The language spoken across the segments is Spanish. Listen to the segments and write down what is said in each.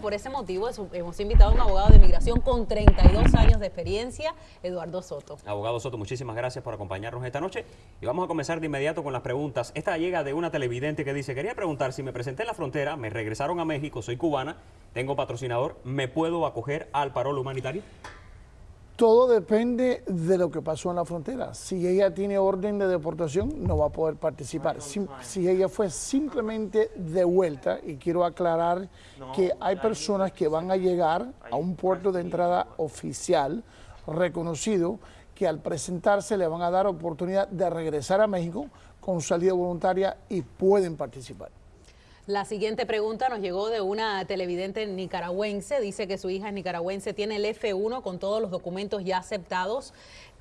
Por ese motivo hemos invitado a un abogado de migración con 32 años de experiencia, Eduardo Soto. Abogado Soto, muchísimas gracias por acompañarnos esta noche y vamos a comenzar de inmediato con las preguntas. Esta llega de una televidente que dice, quería preguntar si me presenté en la frontera, me regresaron a México, soy cubana, tengo patrocinador, ¿me puedo acoger al parol humanitario? Todo depende de lo que pasó en la frontera. Si ella tiene orden de deportación, no va a poder participar. Si, ella fue simplemente de vuelta, y quiero aclarar que hay personas que van a llegar a un puerto de entrada oficial reconocido, que al presentarse le van a dar oportunidad de regresar a México con salida voluntaria y pueden participar. La siguiente pregunta nos llegó de una televidente nicaragüense. Dice que su hija es nicaragüense, tiene el F1 con todos los documentos ya aceptados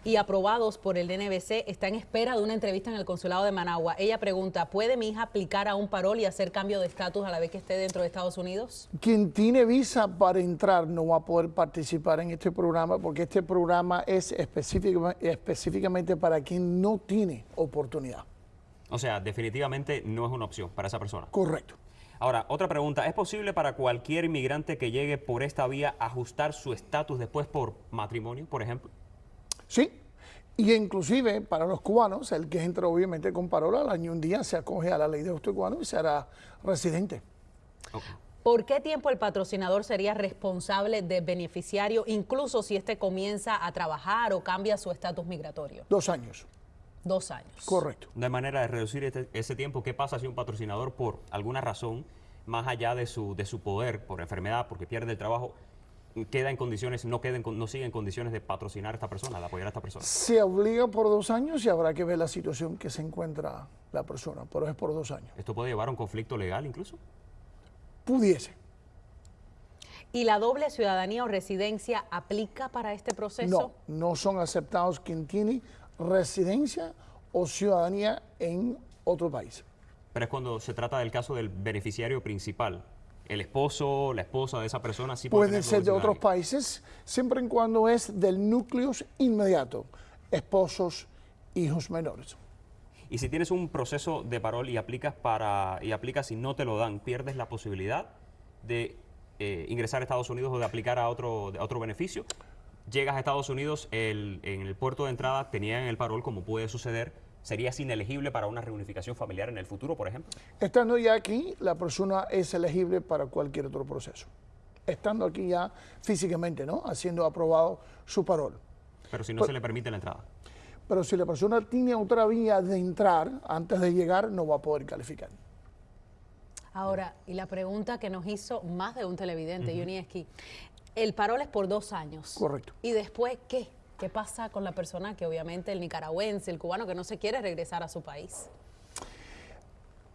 y aprobados por el DNBC. Está en espera de una entrevista en el consulado de Managua. Ella pregunta, ¿puede mi hija aplicar a un parol y hacer cambio de estatus a la vez que esté dentro de Estados Unidos? Quien tiene visa para entrar no va a poder participar en este programa porque este programa es específicamente para quien no tiene oportunidad. O sea, definitivamente no es una opción para esa persona. Correcto. Ahora, otra pregunta. ¿Es posible para cualquier inmigrante que llegue por esta vía ajustar su estatus después por matrimonio, por ejemplo? Sí. Y inclusive para los cubanos, el que entra obviamente con parola, al año un día se acoge a la ley de justo cubano y se hará residente. ¿Por qué tiempo el patrocinador sería responsable de beneficiario, incluso si éste comienza a trabajar o cambia su estatus migratorio? Dos años. Dos años. Correcto. No hay manera de reducir este, ese tiempo. ¿Qué pasa si un patrocinador, por alguna razón, más allá de su, de su poder, por enfermedad, porque pierde el trabajo, queda en condiciones, no, queda no sigue en condiciones de patrocinar a esta persona, de apoyar a esta persona? Se obliga por dos años y habrá que ver la situación que se encuentra la persona, pero es por dos años. ¿Esto puede llevar a un conflicto legal incluso? Pudiese. ¿Y la doble ciudadanía o residencia aplica para este proceso? No, no son aceptados quien tiene residencia o ciudadanía en otro país. Pero es cuando se trata del caso del beneficiario principal. El esposo, la esposa de esa persona sí puede, ser de otros países, siempre y cuando es del núcleo inmediato, esposos, hijos menores. Y si tienes un proceso de parol y aplicas para y aplicas y no te lo dan, pierdes la posibilidad de eh, ingresar a Estados Unidos o de aplicar a otro, a otro beneficio llegas a Estados Unidos, en el puerto de entrada tenían el parol, como puede suceder, ¿serías inelegible para una reunificación familiar en el futuro, por ejemplo? Estando ya aquí, la persona es elegible para cualquier otro proceso. Estando aquí ya físicamente, ¿no? Haciendo aprobado su parol. Pero si no se le permite la entrada. Pero si la persona tiene otra vía de entrar antes de llegar, no va a poder calificar. Ahora, y la pregunta que nos hizo más de un televidente, uh -huh. El parol es por dos años. Correcto. ¿Y después qué? ¿Qué pasa con la persona que obviamente el nicaragüense, el cubano que no se quiere regresar a su país?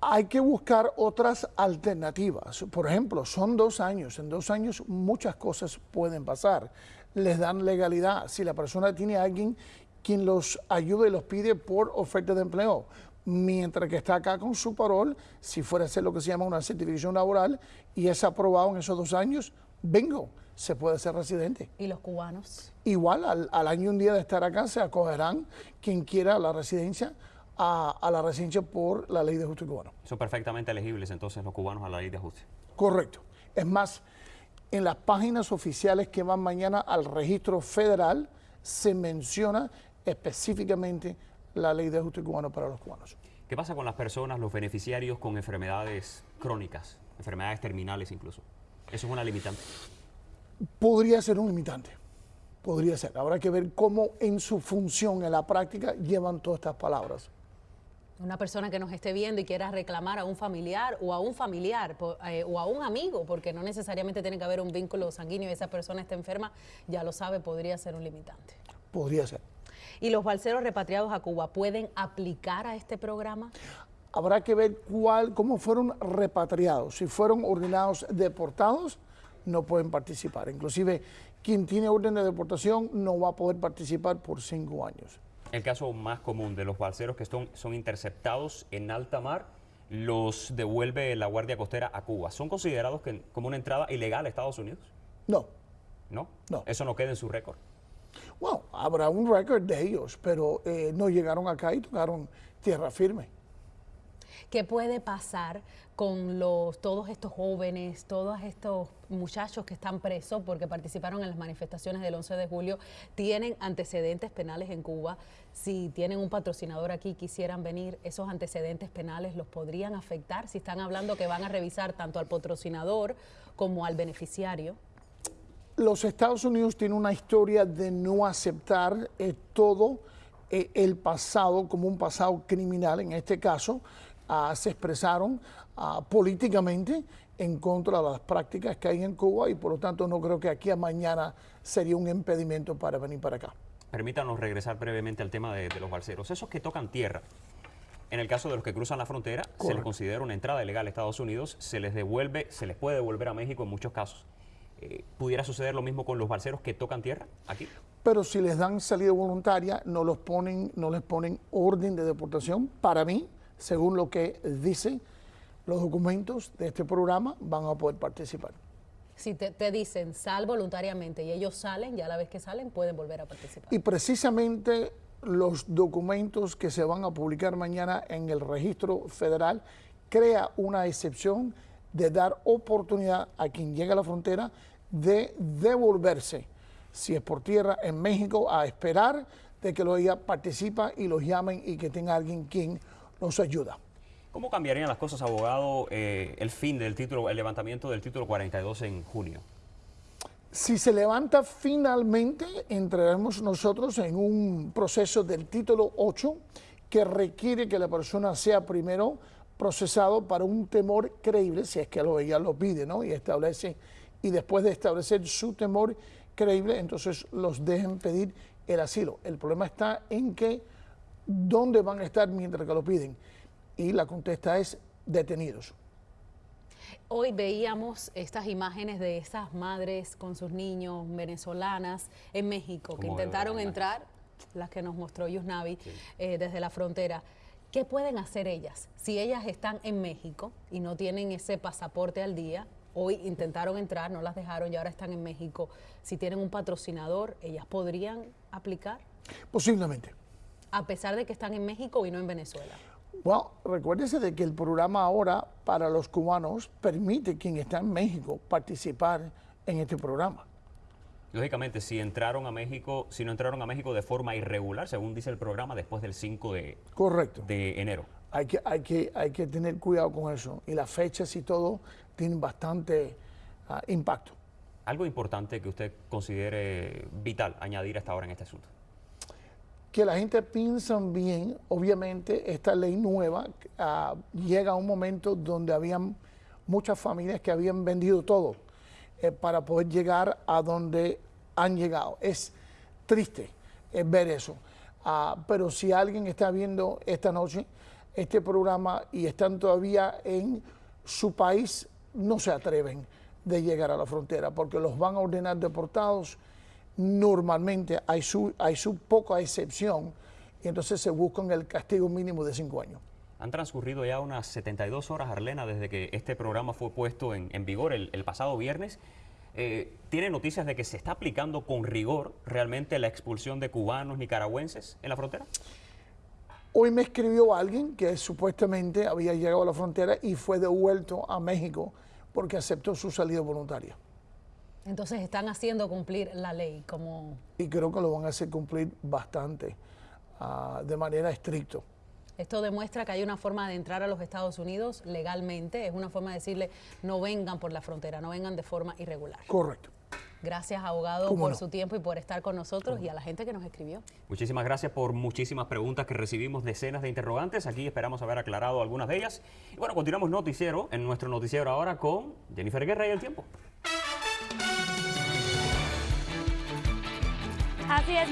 Hay que buscar otras alternativas. Por ejemplo, son dos años. En dos años muchas cosas pueden pasar. Les dan legalidad. Si la persona tiene a alguien quien los ayude y los pide por oferta de empleo, mientras que está acá con su parol, si fuera a hacer lo que se llama una certificación laboral y es aprobado en esos dos años, vengo se puede ser residente. ¿Y los cubanos? Igual, al, al año y un día de estar acá, se acogerán quien quiera la residencia a, a, la residencia por la ley de ajuste cubano. Son perfectamente elegibles entonces los cubanos a la ley de ajuste. Correcto. Es más, en las páginas oficiales que van mañana al registro federal se menciona específicamente la ley de ajuste cubano para los cubanos. ¿Qué pasa con las personas, los beneficiarios con enfermedades crónicas, enfermedades terminales incluso? ¿Eso es una limitante? Podría ser un limitante. Podría ser. Habrá que ver cómo en su función, en la práctica, llevan todas estas palabras. Una persona que nos esté viendo y quiera reclamar a un familiar o a un familiar eh, o a un amigo, porque no necesariamente tiene que haber un vínculo sanguíneo y esa persona está enferma, ya lo sabe, podría ser un limitante. Podría ser. ¿Y los balseros repatriados a Cuba pueden aplicar a este programa? Habrá que ver cuál, cómo fueron repatriados, si fueron ordenados deportados, no pueden participar. Inclusive, quien tiene orden de deportación no va a poder participar por cinco años. El caso más común de los balseros que son, son interceptados en alta mar, los devuelve la Guardia Costera a Cuba. ¿Son considerados que, como una entrada ilegal a Estados Unidos? No. ¿No? No. Eso no queda en su récord. Bueno, habrá un récord de ellos, pero eh, no llegaron acá y tocaron tierra firme. ¿Qué puede pasar con los, todos estos jóvenes, todos estos muchachos que están presos porque participaron en las manifestaciones del 11 de julio? ¿Tienen antecedentes penales en Cuba? Si tienen un patrocinador aquí, quisieran venir, esos antecedentes penales los podrían afectar si están hablando que van a revisar tanto al patrocinador como al beneficiario. Los Estados Unidos tienen una historia de no aceptar eh, todo eh, el pasado como un pasado criminal. En este caso, ah, se expresaron ah, políticamente en contra de las prácticas que hay en Cuba y por lo tanto no creo que aquí a mañana sería un impedimento para venir para acá. Permítanos regresar brevemente al tema de, de los balseros. Esos que tocan tierra, en el caso de los que cruzan la frontera, se les considera una entrada ilegal a Estados Unidos, se les devuelve, se les puede devolver a México en muchos casos. Eh, ¿Pudiera suceder lo mismo con los balseros que tocan tierra aquí? Pero si les dan salida voluntaria, no, los ponen, no les ponen orden de deportación. Para mí, según lo que dicen los documentos de este programa, van a poder participar. Si te, te, dicen sal voluntariamente y ellos salen, ya la vez que salen pueden volver a participar. Y precisamente los documentos que se van a publicar mañana en el registro federal crea una excepción de dar oportunidad a quien llega a la frontera de devolverse, si es por tierra en México, a esperar de que lo ella participa y los llamen y que tenga alguien quien nos ayuda. ¿Cómo cambiarían las cosas, abogado, eh, el fin del título, el levantamiento del título 42 en junio? Si se levanta finalmente, entraremos nosotros en un proceso del título 8 que requiere que la persona sea primero procesado para un temor creíble, si es que lo, ella lo pide, ¿no? Y establece, y después de establecer su temor creíble, entonces los dejen pedir el asilo. El problema está en que, ¿dónde van a estar mientras que lo piden? Y la contesta es detenidos. Hoy veíamos estas imágenes de esas madres con sus niños venezolanas en México que intentaron entrar, las que nos mostró Yusnavi, sí. eh, desde la frontera. ¿Qué pueden hacer ellas? Si ellas están en México y no tienen ese pasaporte al día, hoy intentaron entrar, no las dejaron y ahora están en México. Si tienen un patrocinador, ¿ellas podrían aplicar? Posiblemente. A pesar de que están en México y no en Venezuela. Bueno, recuérdese de que el programa ahora para los cubanos permite quien está en México participar en este programa. Lógicamente, si entraron a México, si no entraron a México de forma irregular, según dice el programa, después del 5 de, Correcto. de enero. Hay que, hay, que, hay que tener cuidado con eso. Y las fechas y todo tienen bastante uh, impacto. Algo importante que usted considere vital añadir hasta ahora en este asunto. Que la gente piensa bien, obviamente esta ley nueva uh, llega a un momento donde habían muchas familias que habían vendido todo eh, para poder llegar a donde han llegado. Es triste eh, ver eso. Uh, pero si alguien está viendo esta noche este programa y están todavía en su país, no se atreven de llegar a la frontera porque los van a ordenar deportados. Normalmente hay su, hay su poca excepción y entonces se buscan el castigo mínimo de cinco años. Han transcurrido ya unas 72 horas, Arlena, desde que este programa fue puesto en, en vigor el, el, pasado viernes. Eh, ¿Tiene noticias de que se está aplicando con rigor realmente la expulsión de cubanos nicaragüenses en la frontera? Hoy me escribió alguien que supuestamente había llegado a la frontera y fue devuelto a México porque aceptó su salida voluntaria. Entonces están haciendo cumplir la ley como... Y creo que lo van a hacer cumplir bastante, uh, de manera estricta. Esto demuestra que hay una forma de entrar a los Estados Unidos legalmente, es una forma de decirle no vengan por la frontera, no vengan de forma irregular. Correcto. Gracias, abogado, por no? su tiempo y por estar con nosotros y a la gente que nos escribió. Muchísimas gracias por muchísimas preguntas que recibimos, decenas de interrogantes. Aquí esperamos haber aclarado algunas de ellas. Y bueno, continuamos noticiero, en nuestro noticiero ahora con Jennifer Guerra y el tiempo. Así es.